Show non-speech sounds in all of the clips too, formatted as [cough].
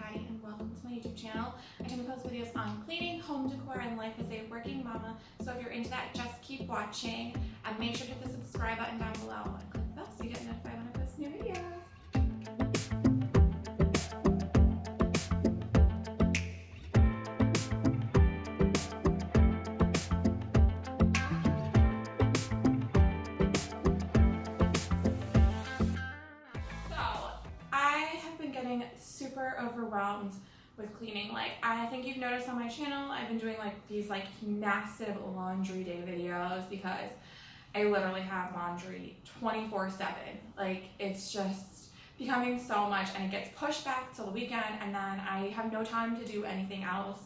Patty and welcome to my YouTube channel. I tend to post videos on cleaning, home decor, and life as a working mama. So if you're into that, just keep watching and make sure to hit the subscribe button down below and click the bell so you get notified when super overwhelmed with cleaning. Like I think you've noticed on my channel, I've been doing like these like massive laundry day videos because I literally have laundry 24 7. Like it's just becoming so much and it gets pushed back till the weekend and then I have no time to do anything else.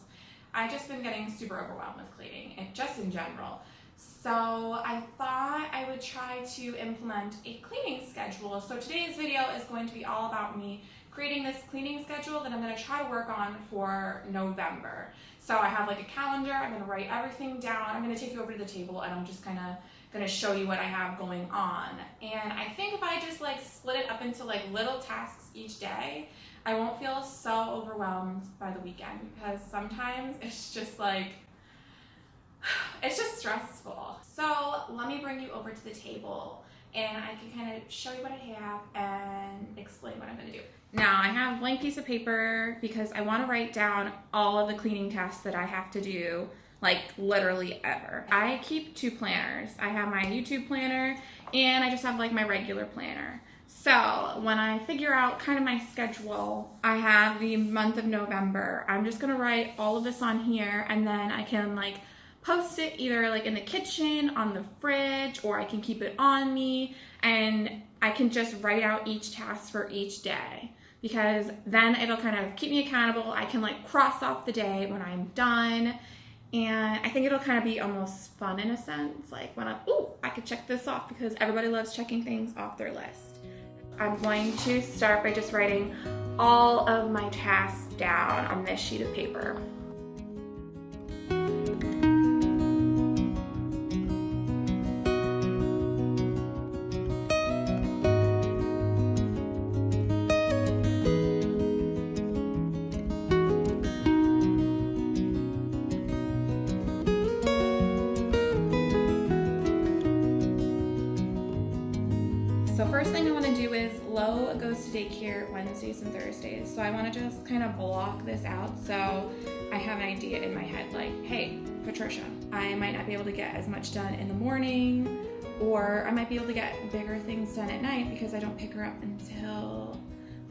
I've just been getting super overwhelmed with cleaning and just in general. So I thought I would try to implement a cleaning schedule. So today's video is going to be all about me creating this cleaning schedule that I'm going to try to work on for November. So I have like a calendar, I'm going to write everything down. I'm going to take you over to the table and I'm just kind of going to show you what I have going on. And I think if I just like split it up into like little tasks each day, I won't feel so overwhelmed by the weekend because sometimes it's just like [sighs] it's just stressful. So let me bring you over to the table and I can kind of show you what I have and explain what I'm gonna do. Now I have a blank piece of paper because I wanna write down all of the cleaning tasks that I have to do like literally ever. I keep two planners. I have my YouTube planner and I just have like my regular planner. So when I figure out kind of my schedule, I have the month of November. I'm just gonna write all of this on here and then I can like post it either like in the kitchen, on the fridge, or I can keep it on me and I can just write out each task for each day because then it'll kind of keep me accountable. I can like cross off the day when I'm done and I think it'll kind of be almost fun in a sense. Like when I'm, ooh, I could check this off because everybody loves checking things off their list. I'm going to start by just writing all of my tasks down on this sheet of paper. First thing I want to do is Lo goes to daycare Wednesdays and Thursdays. So I want to just kind of block this out so I have an idea in my head like, hey, Patricia, I might not be able to get as much done in the morning or I might be able to get bigger things done at night because I don't pick her up until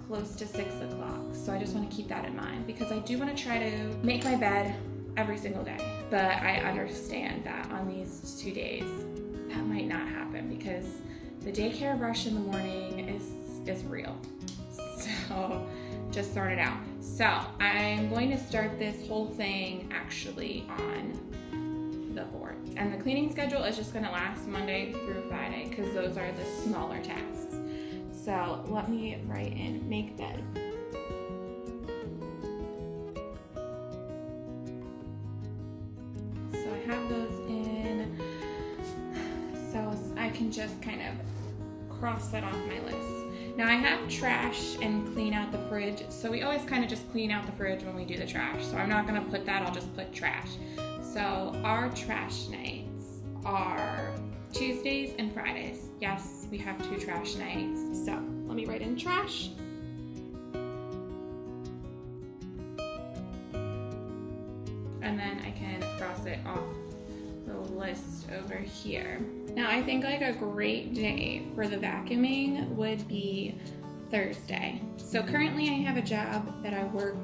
close to six o'clock. So I just want to keep that in mind because I do want to try to make my bed every single day. But I understand that on these two days, that might not happen because the daycare rush in the morning is is real. So just sort it out. So I'm going to start this whole thing actually on the 4th. And the cleaning schedule is just gonna last Monday through Friday because those are the smaller tasks. So let me write in make bed. Can just kind of cross that off my list. Now I have trash and clean out the fridge. So we always kind of just clean out the fridge when we do the trash. So I'm not gonna put that, I'll just put trash. So our trash nights are Tuesdays and Fridays. Yes, we have two trash nights. So let me write in trash. And then I can cross it off list over here. Now I think like a great day for the vacuuming would be Thursday. So currently I have a job that I work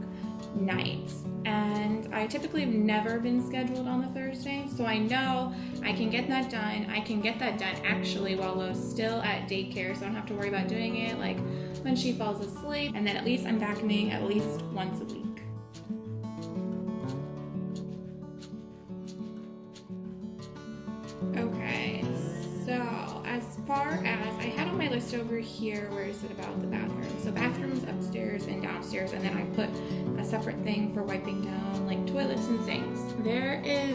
nights and I typically have never been scheduled on the Thursday so I know I can get that done. I can get that done actually while Lo's still at daycare so I don't have to worry about doing it like when she falls asleep and then at least I'm vacuuming at least once a week. Far as I had on my list over here, where is it about the bathroom? So bathrooms upstairs and downstairs, and then I put a separate thing for wiping down like toilets and sinks. There is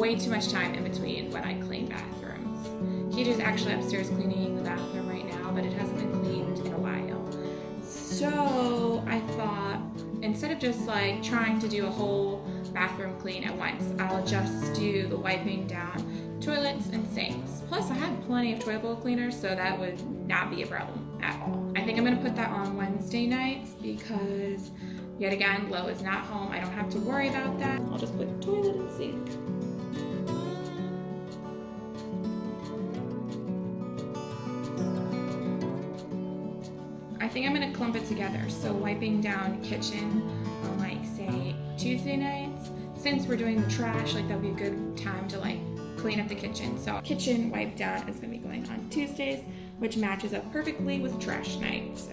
way too much time in between when I clean bathrooms. He is actually upstairs cleaning the bathroom right now, but it hasn't been cleaned in a while. So I thought instead of just like trying to do a whole bathroom clean at once, I'll just do the wiping down toilets and sinks. Plus, I have plenty of toilet bowl cleaners, so that would not be a problem at all. I think I'm gonna put that on Wednesday nights because, yet again, Lo is not home. I don't have to worry about that. I'll just put toilet and sink. I think I'm gonna clump it together. So wiping down kitchen on like say Tuesday nights. Since we're doing the trash, like that'll be a good time to like clean up the kitchen. So kitchen wipe down is gonna be going on Tuesdays, which matches up perfectly with trash night. So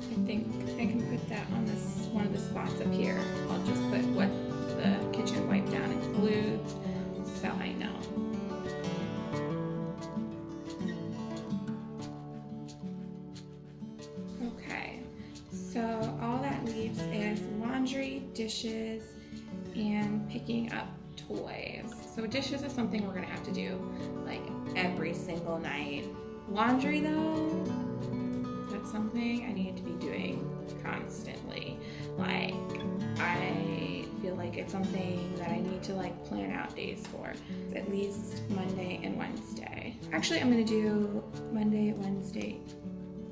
I think I can put that on this one of the spots up here. Dishes, and picking up toys. So dishes is something we're gonna have to do like every single night. Laundry though, that's something I need to be doing constantly. Like I feel like it's something that I need to like plan out days for. At least Monday and Wednesday. Actually, I'm gonna do Monday, Wednesday,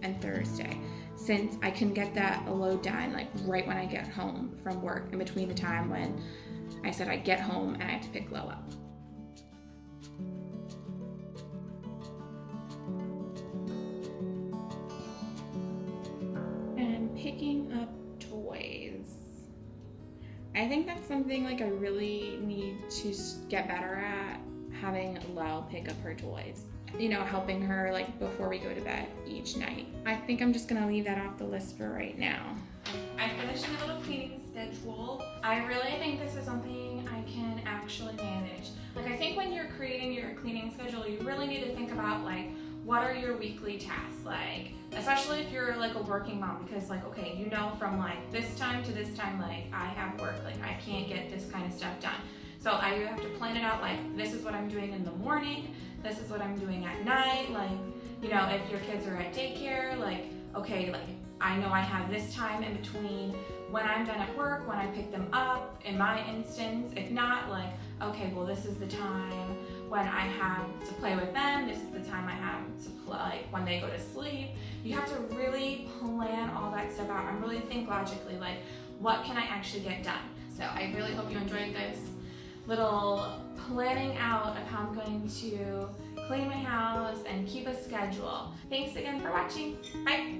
and Thursday since I can get that load done like right when I get home from work in between the time when I said I get home and I have to pick Lo up. And picking up toys. I think that's something like I really need to get better at having Lo pick up her toys. You know, helping her like before we go to bed each night. I think I'm just gonna leave that off the list for right now. I finished my little cleaning schedule. I really think this is something I can actually manage. Like I think when you're creating your cleaning schedule, you really need to think about like what are your weekly tasks like especially if you're like a working mom because like okay you know from like this time to this time like i have work like i can't get this kind of stuff done so i have to plan it out like this is what i'm doing in the morning this is what i'm doing at night like you know if your kids are at daycare like okay like i know i have this time in between when i'm done at work when i pick them up in my instance if not like okay well this is the time when I have to play with them. This is the time I have to play like, when they go to sleep. You have to really plan all that stuff out and really think logically like what can I actually get done. So I really hope you enjoyed this little planning out of how I'm going to clean my house and keep a schedule. Thanks again for watching. Bye.